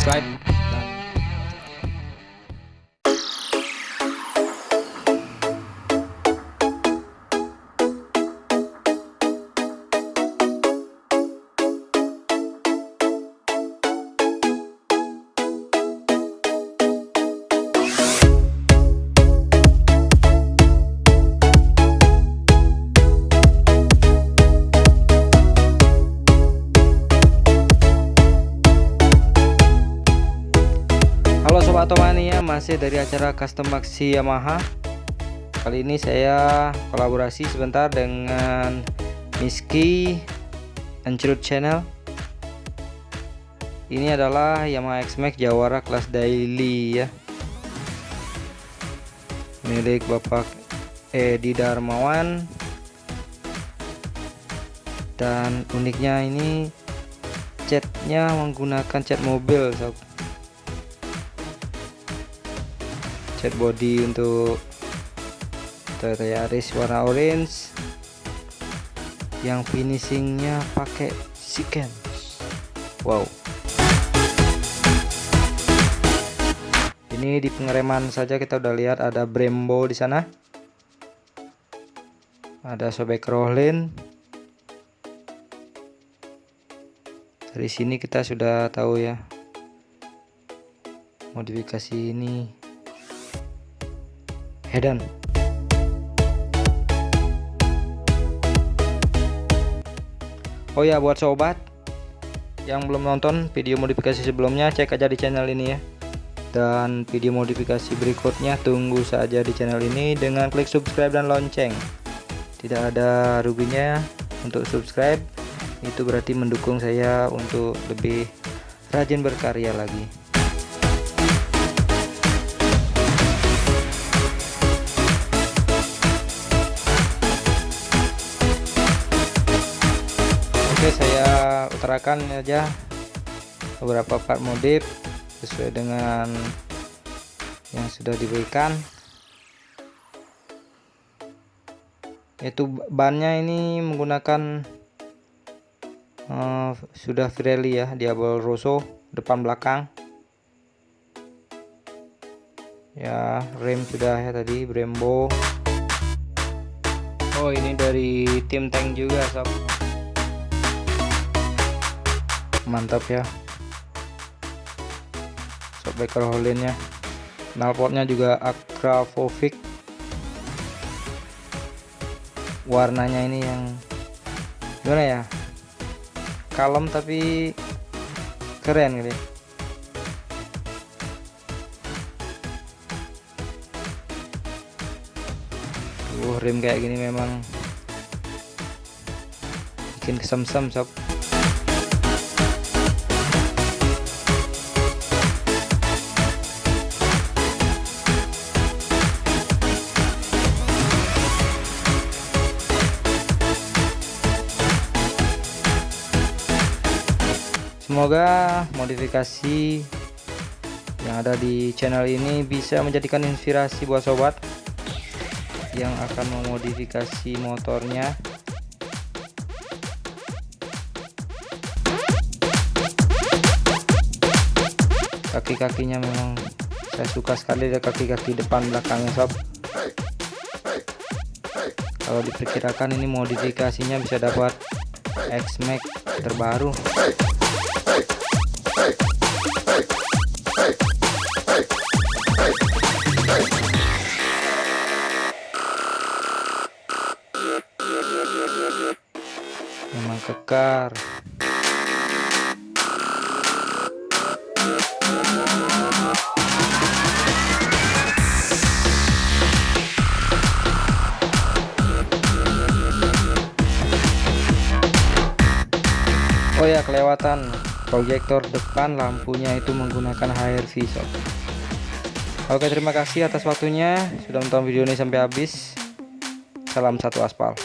subscribe. Masih dari acara Custom Maxi Yamaha. Kali ini saya kolaborasi sebentar dengan Miski Ancrut Channel. Ini adalah Yamaha X-Max Jawara kelas daily ya. Milik Bapak Edi Darmawan. Dan uniknya ini catnya menggunakan cat mobil sob cat body untuk Toyota Yaris warna orange. Yang finishingnya pakai siken wow. Ini di pengereman saja kita udah lihat ada Brembo di sana. Ada sobek rollin dari sini kita sudah tahu ya modifikasi ini Hedan. Oh ya buat sobat yang belum nonton video modifikasi sebelumnya cek aja di channel ini ya. Dan video modifikasi berikutnya tunggu saja di channel ini dengan klik subscribe dan lonceng. Tidak ada ruginya untuk subscribe. Itu berarti mendukung saya untuk lebih rajin berkarya lagi utarakan aja beberapa part modif sesuai dengan yang sudah diberikan. Yaitu bannya ini menggunakan uh, sudah Pirelli ya Diablo Rosso depan belakang. Ya rem sudah ya tadi Brembo. Oh ini dari tim tank juga sob mantap ya. Sobek rolinnya knalpotnya juga Akravovic warnanya ini yang gimana ya? Kalem tapi keren gitu. Uh rim kayak gini memang bikin kesem-sem sob Semoga modifikasi yang ada di channel ini bisa menjadikan inspirasi buat sobat yang akan memodifikasi motornya. Kaki-kakinya memang saya suka sekali dari kaki-kaki depan belakangnya sob. Kalau diperkirakan ini modifikasinya bisa dapat X-Max terbaru. Memang kekar. Oh ya kelewatan. Proyektor depan lampunya itu menggunakan HRV sob Oke terima kasih atas waktunya. Sudah menonton video ini sampai habis. Salam satu aspal